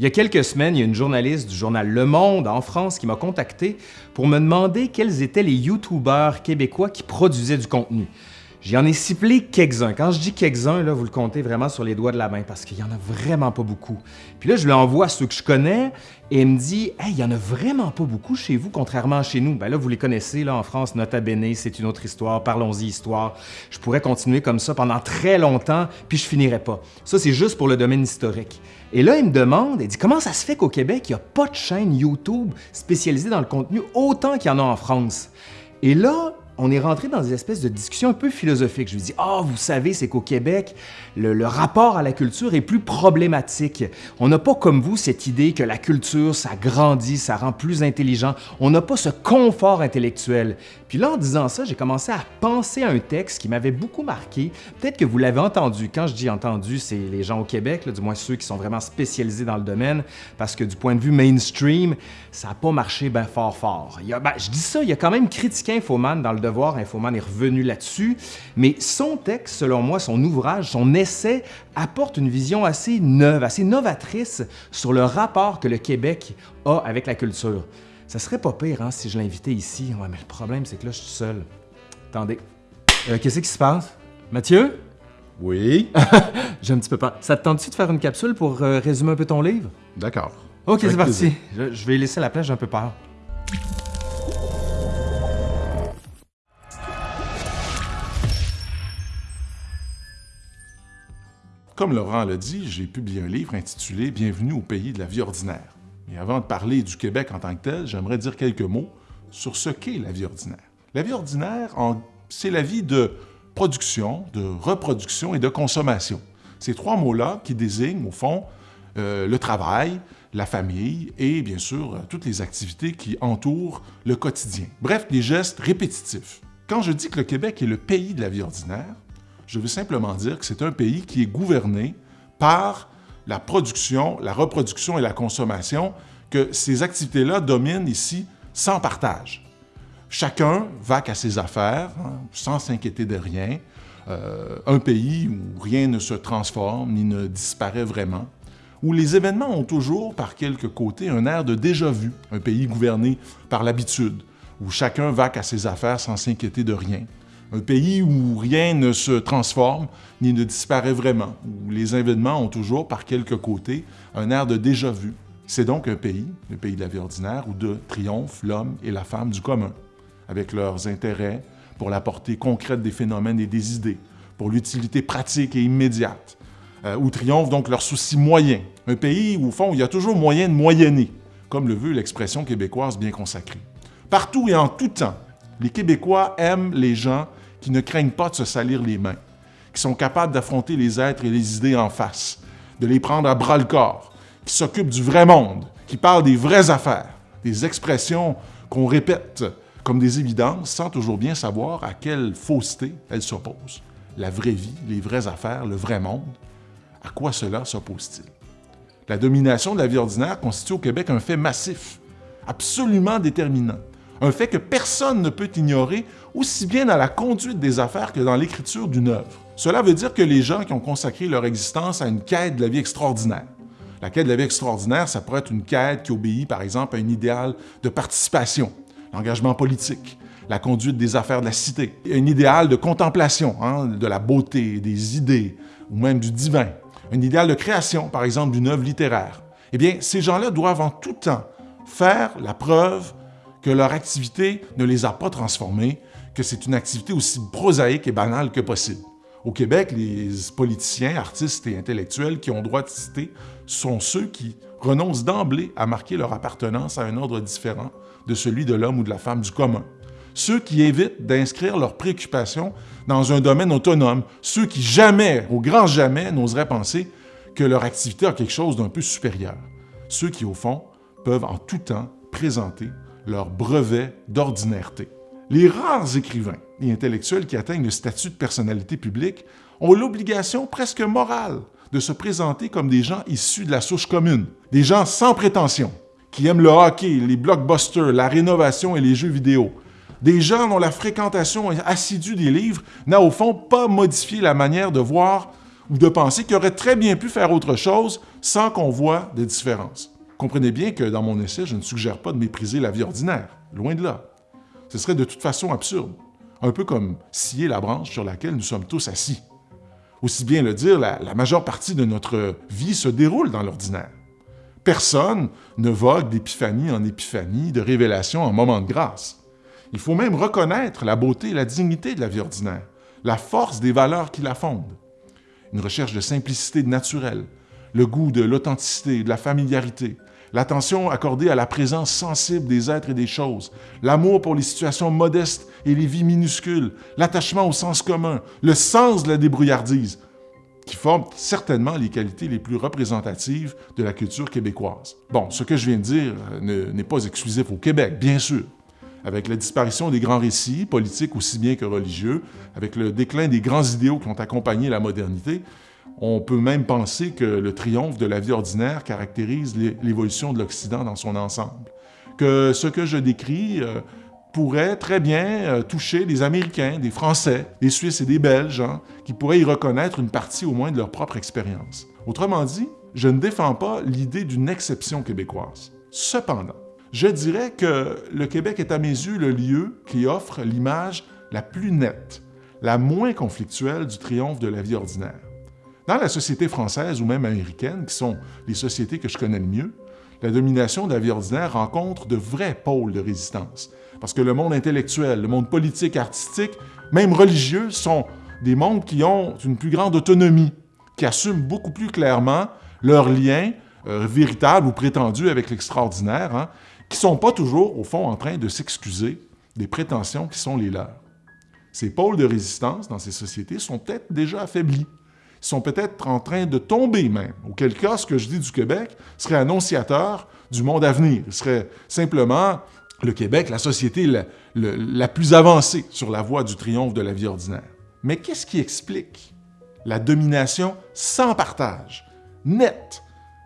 Il y a quelques semaines, il y a une journaliste du journal Le Monde en France qui m'a contacté pour me demander quels étaient les YouTubeurs québécois qui produisaient du contenu. J'en ai ciblé quelques-uns. Quand je dis quelques-uns, vous le comptez vraiment sur les doigts de la main parce qu'il n'y en a vraiment pas beaucoup. Puis là, je lui envoie ceux que je connais et il me dit Hey, il n'y en a vraiment pas beaucoup chez vous, contrairement à chez nous. Ben là, vous les connaissez, là, en France, Nota Bene, c'est une autre histoire, parlons-y histoire. Je pourrais continuer comme ça pendant très longtemps, puis je finirais pas. Ça, c'est juste pour le domaine historique. Et là, il me demande, il dit Comment ça se fait qu'au Québec, il n'y a pas de chaîne YouTube spécialisée dans le contenu autant qu'il y en a en France? Et là, on est rentré dans des espèces de discussions un peu philosophiques. Je lui dis, ah, vous savez, c'est qu'au Québec, le, rapport à la culture est plus problématique. On n'a pas comme vous cette idée que la culture, ça grandit, ça rend plus intelligent. On n'a pas ce confort intellectuel. Puis là, en disant ça, j'ai commencé à penser à un texte qui m'avait beaucoup marqué. Peut-être que vous l'avez entendu. Quand je dis entendu, c'est les gens au Québec, du moins ceux qui sont vraiment spécialisés dans le domaine, parce que du point de vue mainstream, ça n'a pas marché bien fort fort. Il ben, je dis ça, il y a quand même critiqué Infoman dans le Devoir. Infoman est revenu là-dessus. Mais son texte, selon moi, son ouvrage, son essai, apporte une vision assez neuve, assez novatrice sur le rapport que le Québec a avec la culture. Ça serait pas pire hein, si je l'invitais ici. Ouais, mais le problème, c'est que là, je suis seul. Attendez. Euh, Qu'est-ce qui se passe? Mathieu? Oui? J'ai un petit peu peur. Ça te tente-tu de faire une capsule pour euh, résumer un peu ton livre? D'accord. Ok, c'est parti. Je, je, vais laisser la place, j'ai un peu peur. Comme Laurent l'a dit, j'ai publié un livre intitulé Bienvenue au pays de la vie ordinaire. Et avant de parler du Québec en tant que tel, j'aimerais dire quelques mots sur ce qu'est la vie ordinaire. La vie ordinaire, c'est la vie de production, de reproduction et de consommation. Ces trois mots-là qui désignent, au fond, euh, le travail, la famille et, bien sûr, euh, toutes les activités qui entourent le quotidien. Bref, des gestes répétitifs. Quand je dis que le Québec est le pays de la vie ordinaire, je veux simplement dire que c'est un pays qui est gouverné par la production, la reproduction et la consommation, que ces activités-là dominent ici sans partage. Chacun va qu'à ses affaires, hein, sans s'inquiéter de rien. Euh, un pays où rien ne se transforme ni ne disparaît vraiment, où les événements ont toujours, par quelques côtés, un air de déjà-vu, un pays gouverné par l'habitude, où chacun va qu'à ses affaires sans s'inquiéter de rien, un pays où rien ne se transforme ni ne disparaît vraiment, où les événements ont toujours, par quelques côtés, un air de déjà-vu. C'est donc un pays, le pays de la vie ordinaire, où de triomphe l'homme et la femme du commun, avec leurs intérêts pour la portée concrète des phénomènes et des idées, pour l'utilité pratique et immédiate, euh, où triomphe donc leurs soucis moyens. Un pays où, au fond, il y a toujours moyen de moyenner, comme le veut l'expression québécoise bien consacrée. Partout et en tout temps, les Québécois aiment les gens qui ne craignent pas de se salir les mains, qui sont capables d'affronter les êtres et les idées en face, de les prendre à bras-le-corps, qui s'occupent du vrai monde, qui parlent des vraies affaires, des expressions qu'on répète comme des évidences sans toujours bien savoir à quelle fausseté elles s'opposent. La vraie vie, les vraies affaires, le vrai monde, à quoi cela s'oppose-t-il? La domination de la vie ordinaire constitue au Québec un fait massif, absolument déterminant, un fait que personne ne peut ignorer, aussi bien dans la conduite des affaires que dans l'écriture d'une œuvre. Cela veut dire que les gens qui ont consacré leur existence à une quête de la vie extraordinaire, la quête de la vie extraordinaire, ça pourrait être une quête qui obéit, par exemple, à un idéal de participation, l'engagement politique, la conduite des affaires de la cité, un idéal de contemplation, hein, de la beauté, des idées, ou même du divin, un idéal de création, par exemple, d'une œuvre littéraire. Eh bien, ces gens-là doivent en tout temps faire la preuve que leur activité ne les a pas transformés, que c'est une activité aussi prosaïque et banale que possible. Au Québec, les politiciens, artistes et intellectuels qui ont droit de citer sont ceux qui renoncent d'emblée à marquer leur appartenance à un ordre différent de celui de l'homme ou de la femme du commun. Ceux qui évitent d'inscrire leurs préoccupations dans un domaine autonome, ceux qui jamais, au grand jamais, n'oseraient penser que leur activité a quelque chose d'un peu supérieur. Ceux qui, au fond, peuvent en tout temps présenter leur brevet d'ordinaireté. Les rares écrivains et intellectuels qui atteignent le statut de personnalité publique ont l'obligation presque morale de se présenter comme des gens issus de la souche commune, des gens sans prétention, qui aiment le hockey, les blockbusters, la rénovation et les jeux vidéo, des gens dont la fréquentation assidue des livres n'a au fond pas modifié la manière de voir ou de penser qu'il aurait très bien pu faire autre chose sans qu'on voit des différences. Comprenez bien que dans mon essai, je ne suggère pas de mépriser la vie ordinaire, loin de là. Ce serait de toute façon absurde, un peu comme scier la branche sur laquelle nous sommes tous assis. Aussi bien le dire, la, majeure partie de notre vie se déroule dans l'ordinaire. Personne ne vogue d'épiphanie en épiphanie, de révélation en moment de grâce. Il faut même reconnaître la beauté et la dignité de la vie ordinaire, la force des valeurs qui la fondent. Une recherche de simplicité naturelle, le goût de l'authenticité, de la familiarité, l'attention accordée à la présence sensible des êtres et des choses, l'amour pour les situations modestes et les vies minuscules, l'attachement au sens commun, le sens de la débrouillardise, qui forment certainement les qualités les plus représentatives de la culture québécoise. Bon, ce que je viens de dire euh, n'est pas exclusif au Québec, bien sûr. Avec la disparition des grands récits, politiques aussi bien que religieux, avec le déclin des grands idéaux qui ont accompagné la modernité, on peut même penser que le triomphe de la vie ordinaire caractérise l'évolution de l'Occident dans son ensemble. Que ce que je décris euh, pourrait très bien euh, toucher des Américains, des Français, des Suisses et des Belges, hein, qui pourraient y reconnaître une partie au moins de leur propre expérience. Autrement dit, je ne défends pas l'idée d'une exception québécoise. Cependant, je dirais que le Québec est à mes yeux le lieu qui offre l'image la plus nette, la moins conflictuelle du triomphe de la vie ordinaire. Dans la société française ou même américaine, qui sont les sociétés que je connais le mieux, la domination de la vie ordinaire rencontre de vrais pôles de résistance, parce que le monde intellectuel, le monde politique, artistique, même religieux, sont des mondes qui ont une plus grande autonomie, qui assument beaucoup plus clairement leurs liens euh, véritables ou prétendus avec l'extraordinaire, hein, qui ne sont pas toujours, au fond, en train de s'excuser des prétentions qui sont les leurs. Ces pôles de résistance dans ces sociétés sont peut-être déjà affaiblis, sont peut-être en train de tomber même, auquel cas ce que je dis du Québec serait annonciateur du monde à venir. Il serait simplement le Québec, la société la, plus avancée sur la voie du triomphe de la vie ordinaire. Mais qu'est-ce qui explique la domination sans partage, nette,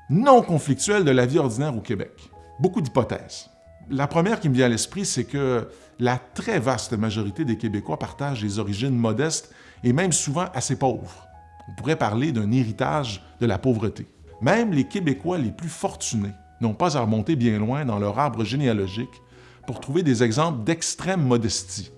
non conflictuelle de la vie ordinaire au Québec? Beaucoup d'hypothèses. La première qui me vient à l'esprit, c'est que la très vaste majorité des Québécois partagent des origines modestes et même souvent assez pauvres. On pourrait parler d'un héritage de la pauvreté. Même les Québécois les plus fortunés n'ont pas à remonter bien loin dans leur arbre généalogique pour trouver des exemples d'extrême modestie.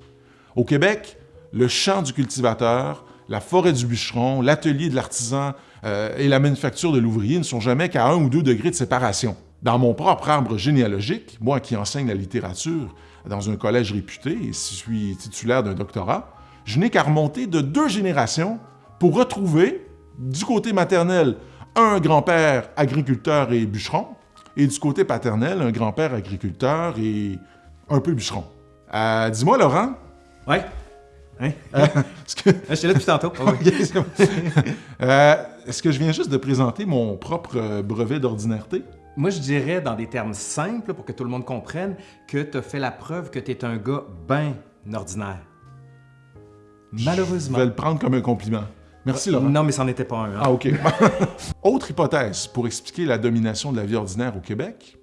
Au Québec, le champ du cultivateur, la forêt du bûcheron, l'atelier de l'artisan euh, et la manufacture de l'ouvrier ne sont jamais qu'à un ou deux degrés de séparation. Dans mon propre arbre généalogique, moi qui enseigne la littérature dans un collège réputé et suis titulaire d'un doctorat, je n'ai qu'à remonter de deux générations pour retrouver, du côté maternel, un grand-père agriculteur et bûcheron, et du côté paternel, un grand-père agriculteur et un peu bûcheron. Euh, dis-moi, Laurent. Ouais. Hein? Euh, que... Je suis là depuis tantôt. Euh, est-ce que je viens juste de présenter mon propre brevet d'ordinaireté? Moi, je dirais, dans des termes simples, pour que tout le monde comprenne, que tu as fait la preuve que tu es un gars bien ordinaire. Malheureusement. Je vais le prendre comme un compliment. Merci, Laurent. Non, mais c'en était pas un. Hein. Ah, OK. Autre hypothèse pour expliquer la domination de la vie ordinaire au Québec,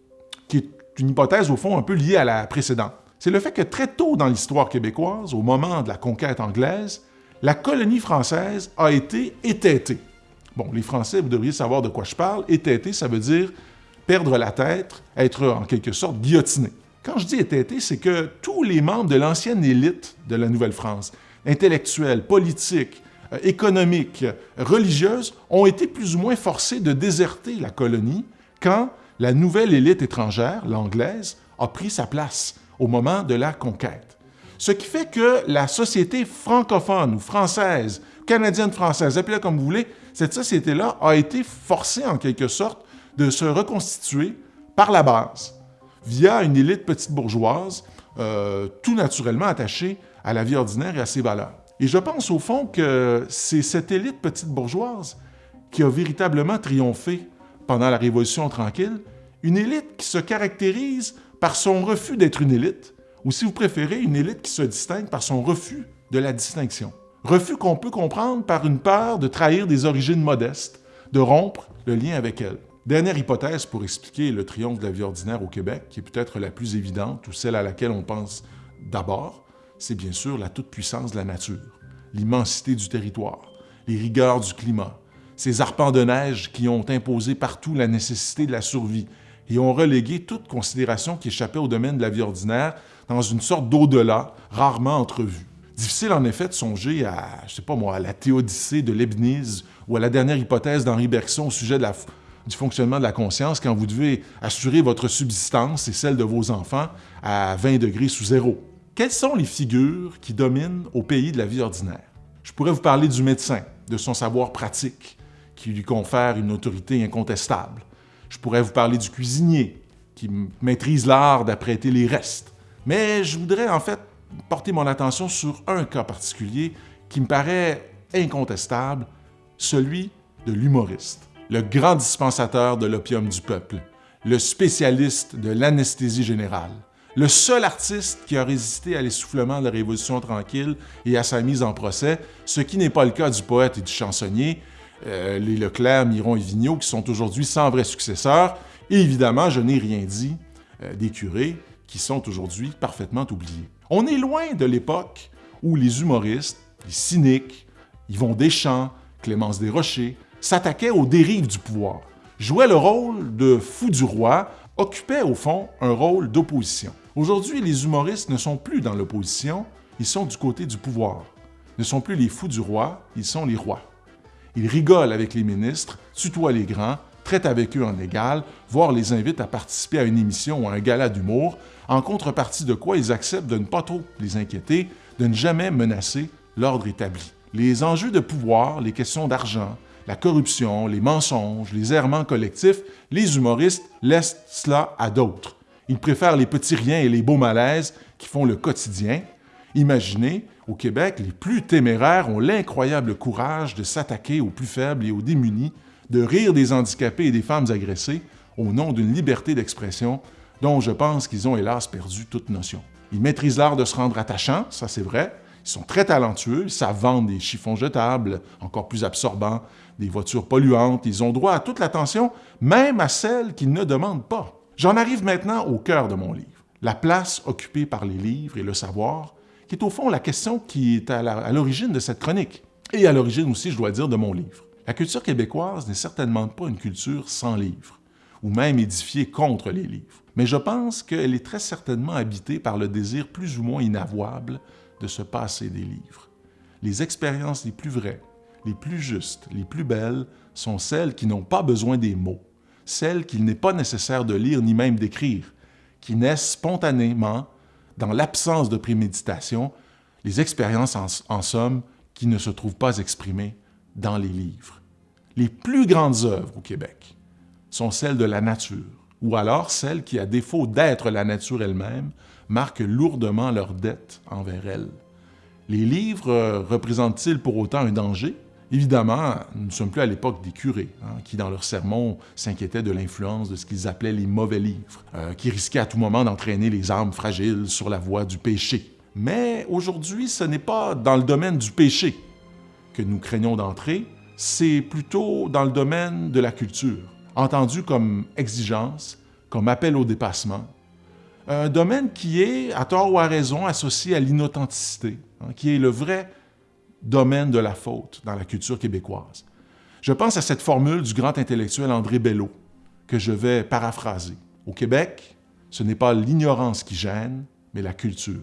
qui est une hypothèse, au fond, un peu liée à la précédente. C'est le fait que très tôt dans l'histoire québécoise, au moment de la conquête anglaise, la colonie française a été étêtée. Bon, les Français, vous devriez savoir de quoi je parle. Étêté, ça veut dire perdre la tête, être en quelque sorte guillotiné. Quand je dis étêté, c'est que tous les membres de l'ancienne élite de la Nouvelle-France, intellectuels, politiques, économiques, religieuses, ont été plus ou moins forcés de déserter la colonie quand la nouvelle élite étrangère, l'anglaise, a pris sa place au moment de la conquête. Ce qui fait que la société francophone ou française, canadienne-française, appelez-la comme vous voulez, cette société-là a été forcée en quelque sorte de se reconstituer par la base, via une élite petite bourgeoise, euh, tout naturellement attachée à la vie ordinaire et à ses valeurs. Et je pense au fond que c'est cette élite petite bourgeoise qui a véritablement triomphé pendant la Révolution tranquille, une élite qui se caractérise par son refus d'être une élite, ou si vous préférez, une élite qui se distingue par son refus de la distinction. Refus qu'on peut comprendre par une peur de trahir des origines modestes, de rompre le lien avec elles. Dernière hypothèse pour expliquer le triomphe de la vie ordinaire au Québec, qui est peut-être la plus évidente ou celle à laquelle on pense d'abord, c'est bien sûr la toute-puissance de la nature, l'immensité du territoire, les rigueurs du climat, ces arpents de neige qui ont imposé partout la nécessité de la survie et ont relégué toute considération qui échappait au domaine de la vie ordinaire dans une sorte d'au-delà rarement entrevue. Difficile en effet de songer à, je sais pas moi, à la théodicée de Leibniz ou à la dernière hypothèse d'Henri Bergson au sujet du fonctionnement de la conscience quand vous devez assurer votre subsistance et celle de vos enfants à 20 degrés sous zéro. Quelles sont les figures qui dominent au pays de la vie ordinaire? Je pourrais vous parler du médecin, de son savoir pratique, qui lui confère une autorité incontestable. Je pourrais vous parler du cuisinier, qui maîtrise l'art d'apprêter les restes. Mais je voudrais en fait porter mon attention sur un cas particulier qui me paraît incontestable, celui de l'humoriste, le grand dispensateur de l'opium du peuple, le spécialiste de l'anesthésie générale, le seul artiste qui a résisté à l'essoufflement de la Révolution tranquille et à sa mise en procès, ce qui n'est pas le cas du poète et du chansonnier, euh, les Leclerc, Miron et Vigneault, qui sont aujourd'hui sans vrai successeur. Et évidemment, je n'ai rien dit euh, des curés, qui sont aujourd'hui parfaitement oubliés. On est loin de l'époque où les humoristes, les cyniques, Yvon Deschamps, Clémence Desrochers, s'attaquaient aux dérives du pouvoir, jouaient le rôle de fou du roi, occupaient au fond un rôle d'opposition. Aujourd'hui, les humoristes ne sont plus dans l'opposition, ils sont du côté du pouvoir. Ne sont plus les fous du roi, ils sont les rois. Ils rigolent avec les ministres, tutoient les grands, traitent avec eux en égal, voire les invitent à participer à une émission ou à un gala d'humour, en contrepartie de quoi ils acceptent de ne pas trop les inquiéter, de ne jamais menacer l'ordre établi. Les enjeux de pouvoir, les questions d'argent, la corruption, les mensonges, les errements collectifs, les humoristes laissent cela à d'autres. Ils préfèrent les petits riens et les beaux malaises qui font le quotidien. Imaginez, au Québec, les plus téméraires ont l'incroyable courage de s'attaquer aux plus faibles et aux démunis, de rire des handicapés et des femmes agressées au nom d'une liberté d'expression dont je pense qu'ils ont hélas perdu toute notion. Ils maîtrisent l'art de se rendre attachants, ça c'est vrai. Ils sont très talentueux, ils savent vendre des chiffons jetables, encore plus absorbants, des voitures polluantes. Ils ont droit à toute l'attention, même à celles qu'ils ne demandent pas. J'en arrive maintenant au cœur de mon livre, la place occupée par les livres et le savoir, qui est au fond la question qui est à l'origine de cette chronique, et à l'origine aussi, je dois dire, de mon livre. La culture québécoise n'est certainement pas une culture sans livres, ou même édifiée contre les livres, mais je pense qu'elle est très certainement habitée par le désir plus ou moins inavouable de se passer des livres. Les expériences les plus vraies, les plus justes, les plus belles sont celles qui n'ont pas besoin des mots, celles qu'il n'est pas nécessaire de lire ni même d'écrire, qui naissent spontanément, dans l'absence de préméditation, les expériences en, somme qui ne se trouvent pas exprimées dans les livres. Les plus grandes œuvres au Québec sont celles de la nature, ou alors celles qui, à défaut d'être la nature elle-même, marquent lourdement leur dette envers elle. Les livres représentent-ils pour autant un danger? Évidemment, nous ne sommes plus à l'époque des curés, hein, qui dans leurs sermons s'inquiétaient de l'influence de ce qu'ils appelaient les mauvais livres, euh, qui risquaient à tout moment d'entraîner les âmes fragiles sur la voie du péché. Mais aujourd'hui, ce n'est pas dans le domaine du péché que nous craignons d'entrer, c'est plutôt dans le domaine de la culture, entendu comme exigence, comme appel au dépassement, un domaine qui est, à tort ou à raison, associé à l'inauthenticité, hein, qui est le vrai domaine de la faute dans la culture québécoise. Je pense à cette formule du grand intellectuel André Bello, que je vais paraphraser. Au Québec, ce n'est pas l'ignorance qui gêne, mais la culture.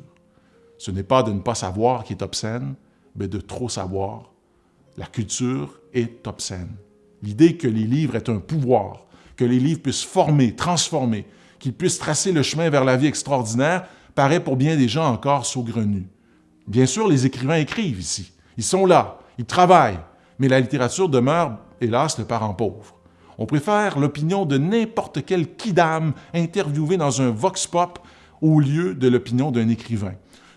Ce n'est pas de ne pas savoir qui est obscène, mais de trop savoir. La culture est obscène. L'idée que les livres aient un pouvoir, que les livres puissent former, transformer, qu'ils puissent tracer le chemin vers la vie extraordinaire, paraît pour bien des gens encore saugrenu. Bien sûr, les écrivains écrivent ici, ils sont là, ils travaillent, mais la littérature demeure, hélas, le parent pauvre. On préfère l'opinion de n'importe quel kidam interviewé dans un vox pop au lieu de l'opinion d'un écrivain.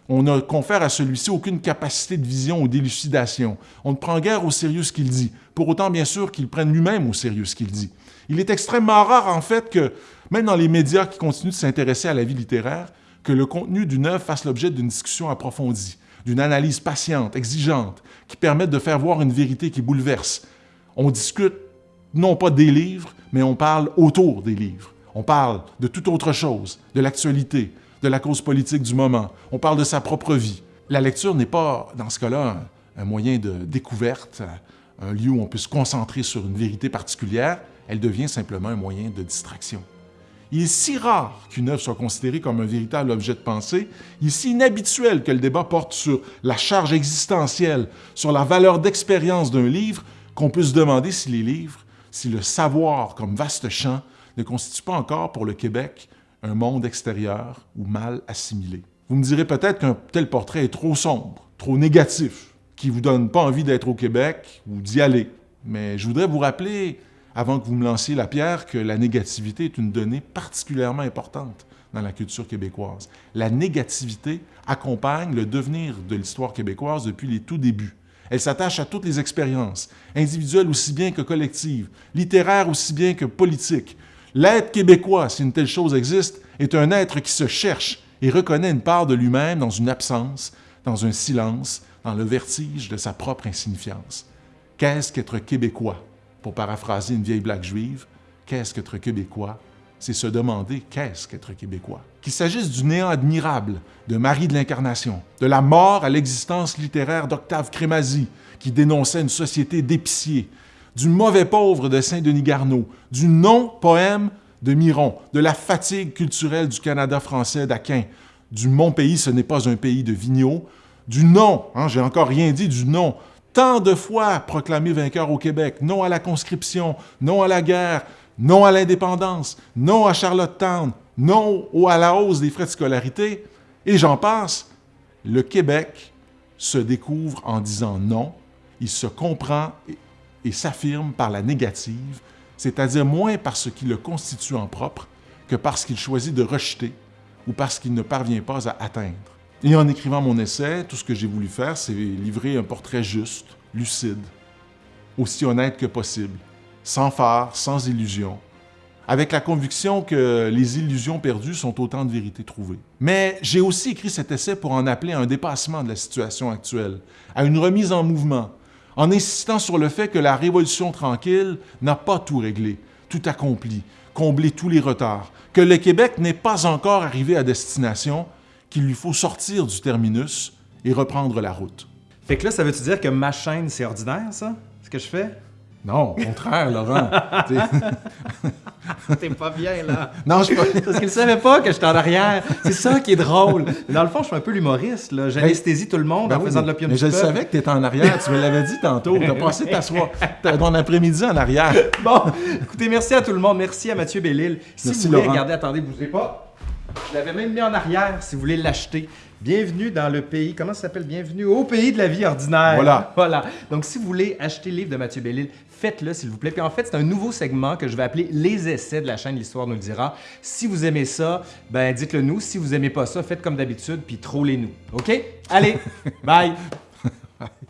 On ne confère à celui-ci aucune capacité de vision ou d'élucidation. On ne prend guère au sérieux ce qu'il dit, pour autant bien sûr qu'il prenne lui-même au sérieux ce qu'il dit. Il est extrêmement rare en fait que, même dans les médias qui continuent de s'intéresser à la vie littéraire, que le contenu d'une œuvre fasse l'objet d'une discussion approfondie d'une analyse patiente, exigeante, qui permette de faire voir une vérité qui bouleverse. On discute non pas des livres, mais on parle autour des livres. On parle de toute autre chose, de l'actualité, de la cause politique du moment. On parle de sa propre vie. La lecture n'est pas, dans ce cas-là, un, moyen de découverte, un lieu où on peut se concentrer sur une vérité particulière, elle devient simplement un moyen de distraction. Il est si rare qu'une œuvre soit considérée comme un véritable objet de pensée, il est si inhabituel que le débat porte sur la charge existentielle, sur la valeur d'expérience d'un livre, qu'on peut se demander si les livres, si le savoir comme vaste champ ne constitue pas encore pour le Québec un monde extérieur ou mal assimilé. Vous me direz peut-être qu'un tel portrait est trop sombre, trop négatif, qui ne vous donne pas envie d'être au Québec ou d'y aller. Mais je voudrais vous rappeler avant que vous me lanciez la pierre, que la négativité est une donnée particulièrement importante dans la culture québécoise. La négativité accompagne le devenir de l'histoire québécoise depuis les tout débuts. Elle s'attache à toutes les expériences, individuelles aussi bien que collectives, littéraires aussi bien que politiques. L'être québécois, si une telle chose existe, est un être qui se cherche et reconnaît une part de lui-même dans une absence, dans un silence, dans le vertige de sa propre insignifiance. Qu'est-ce qu'être québécois? Pour paraphraser une vieille blague juive, qu'est-ce qu'être québécois? C'est se demander qu'est-ce qu'être québécois? Qu'il s'agisse du néant admirable de Marie de l'Incarnation, de la mort à l'existence littéraire d'Octave Crémazie, qui dénonçait une société d'épiciers, du mauvais pauvre de Saint-Denis Garneau, du non-poème de Miron, de la fatigue culturelle du Canada français d'Aquin, du Mon pays, ce n'est pas un pays de vigneaux, du non, hein, j'ai encore rien dit, du non tant de fois proclamé vainqueur au Québec, non à la conscription, non à la guerre, non à l'indépendance, non à Charlottetown, non à la hausse des frais de scolarité, et j'en passe, le Québec se découvre en disant non, il se comprend et, et s'affirme par la négative, c'est-à-dire moins par ce qui le constitue en propre que parce qu'il choisit de rejeter ou parce qu'il ne parvient pas à atteindre. Et en écrivant mon essai, tout ce que j'ai voulu faire, c'est livrer un portrait juste, lucide, aussi honnête que possible, sans phare, sans illusion, avec la conviction que les illusions perdues sont autant de vérités trouvées. Mais j'ai aussi écrit cet essai pour en appeler à un dépassement de la situation actuelle, à une remise en mouvement, en insistant sur le fait que la révolution tranquille n'a pas tout réglé, tout accompli, comblé tous les retards, que le Québec n'est pas encore arrivé à destination, qu'il lui faut sortir du terminus et reprendre la route. Fait que là, ça veut-tu dire que ma chaîne, c'est ordinaire, ça? Ce que je fais? Non, au contraire, Laurent. T'es pas bien, là. Non, je suis pas... Parce qu'il savait pas que j'étais en arrière. C'est ça qui est drôle. Dans le fond, je suis un peu l'humoriste, là. J'anesthésie tout le monde Ben en oui, faisant de mais- l'opium Mais du je peuple. savais que tu étais en arrière, tu me l'avais dit tantôt. Tu as passé ta soirée, ton après-midi en arrière. Bon, écoutez, merci à tout le monde. Merci à Mathieu Bellil. Si Merci, vous voulez, Laurent. regardez, attendez, bougez pas. Je l'avais même mis en arrière si vous voulez l'acheter. Bienvenue dans le pays, comment ça s'appelle? Bienvenue au pays de la vie ordinaire. Voilà. Voilà. Donc, si vous voulez acheter le livre de Mathieu Bellil, faites-le, s'il vous plaît. Puis en fait, c'est un nouveau segment que je vais appeler Les essais de la chaîne L'Histoire nous le dira. Si vous aimez ça, ben dites-le nous. Si vous aimez pas ça, faites comme d'habitude, puis trollez-nous. OK? Allez, bye!